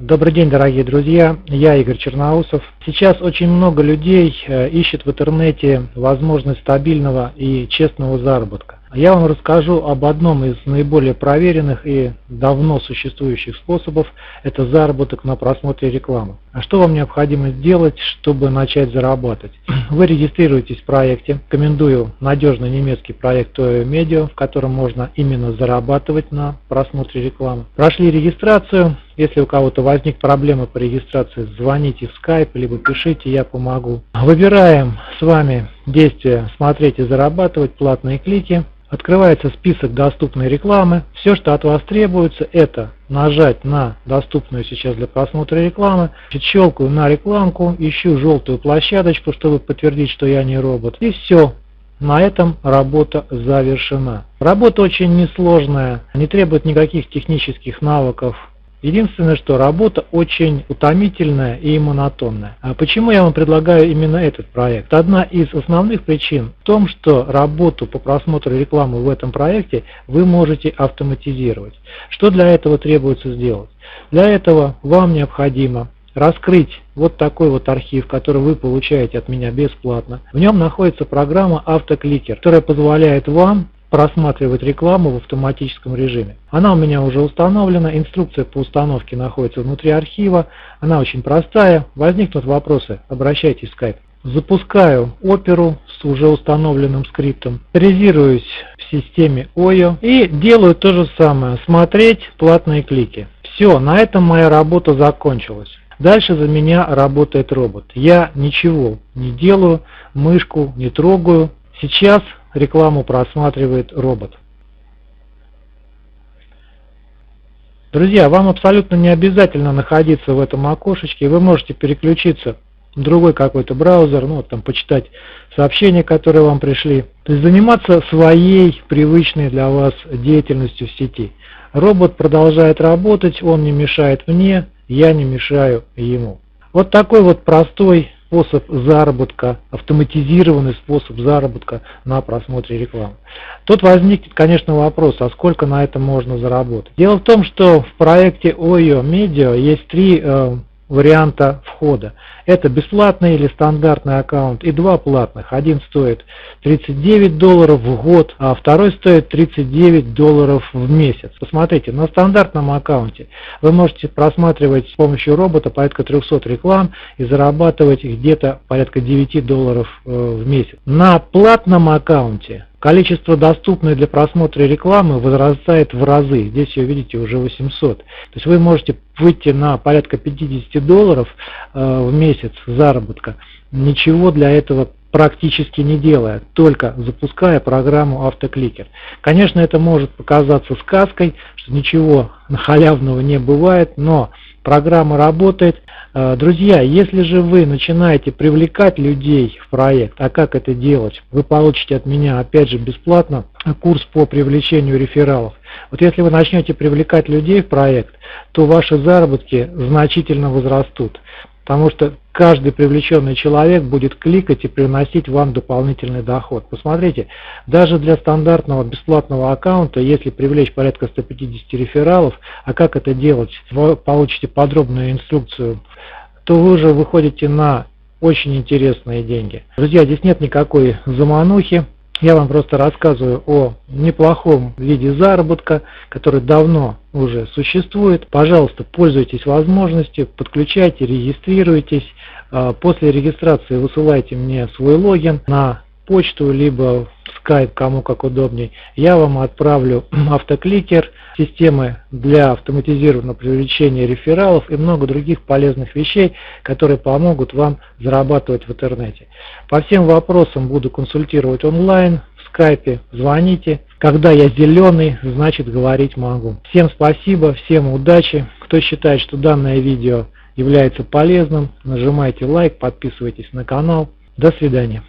Добрый день, дорогие друзья, я Игорь Черноусов. Сейчас очень много людей э, ищет в интернете возможность стабильного и честного заработка. Я вам расскажу об одном из наиболее проверенных и давно существующих способов – это заработок на просмотре рекламы. А что вам необходимо сделать, чтобы начать зарабатывать? Вы регистрируетесь в проекте. Рекомендую надежный немецкий проект Toyo Media, в котором можно именно зарабатывать на просмотре рекламы. Прошли регистрацию. Если у кого-то возник проблемы по регистрации, звоните в Skype, либо пишите, я помогу. Выбираем с вами действие «Смотреть и зарабатывать», платные клики. Открывается список доступной рекламы. Все, что от вас требуется, это нажать на доступную сейчас для просмотра рекламы. Щелкаю на рекламку, ищу желтую площадочку, чтобы подтвердить, что я не робот. И все. На этом работа завершена. Работа очень несложная, не требует никаких технических навыков. Единственное, что работа очень утомительная и монотонная. А почему я вам предлагаю именно этот проект? Одна из основных причин в том, что работу по просмотру рекламы в этом проекте вы можете автоматизировать. Что для этого требуется сделать? Для этого вам необходимо раскрыть вот такой вот архив, который вы получаете от меня бесплатно. В нем находится программа Автокликер, которая позволяет вам просматривать рекламу в автоматическом режиме. Она у меня уже установлена, инструкция по установке находится внутри архива, она очень простая. Возникнут вопросы, обращайтесь в Skype. Запускаю оперу с уже установленным скриптом, резируюсь в системе OYO и делаю то же самое, смотреть платные клики. Все, на этом моя работа закончилась. Дальше за меня работает робот. Я ничего не делаю, мышку не трогаю. Сейчас рекламу просматривает робот. Друзья, вам абсолютно не обязательно находиться в этом окошечке, вы можете переключиться в другой какой-то браузер, ну, там, почитать сообщения, которые вам пришли. То есть заниматься своей привычной для вас деятельностью в сети. Робот продолжает работать, он не мешает мне, я не мешаю ему. Вот такой вот простой способ заработка, автоматизированный способ заработка на просмотре рекламы. Тут возникнет, конечно, вопрос, а сколько на этом можно заработать. Дело в том, что в проекте OYO Media есть три э, варианта входа. Это бесплатный или стандартный аккаунт и два платных. Один стоит 39 долларов в год, а второй стоит 39 долларов в месяц. Посмотрите, на стандартном аккаунте вы можете просматривать с помощью робота порядка 300 реклам и зарабатывать где-то порядка 9 долларов э, в месяц. На платном аккаунте Количество доступной для просмотра рекламы возрастает в разы. Здесь ее видите уже 800. То есть вы можете выйти на порядка 50 долларов э, в месяц заработка, ничего для этого практически не делая, только запуская программу автокликер. Конечно, это может показаться сказкой, что ничего халявного не бывает, но программа работает, друзья, если же вы начинаете привлекать людей в проект, а как это делать, вы получите от меня опять же бесплатно курс по привлечению рефералов. Вот если вы начнете привлекать людей в проект, то ваши заработки значительно возрастут. Потому что каждый привлеченный человек будет кликать и приносить вам дополнительный доход. Посмотрите, даже для стандартного бесплатного аккаунта, если привлечь порядка 150 рефералов, а как это делать, вы получите подробную инструкцию, то вы уже выходите на очень интересные деньги. Друзья, здесь нет никакой заманухи. Я вам просто рассказываю о неплохом виде заработка, который давно уже существует. Пожалуйста, пользуйтесь возможностью, подключайте, регистрируйтесь. А, после регистрации высылайте мне свой логин на почту, либо Skype, кому как удобней. Я вам отправлю автокликер, системы для автоматизированного привлечения рефералов и много других полезных вещей, которые помогут вам зарабатывать в интернете. По всем вопросам буду консультировать онлайн, в скайпе, звоните. Когда я зеленый, значит говорить могу. Всем спасибо, всем удачи. Кто считает, что данное видео является полезным, нажимайте лайк, подписывайтесь на канал. До свидания.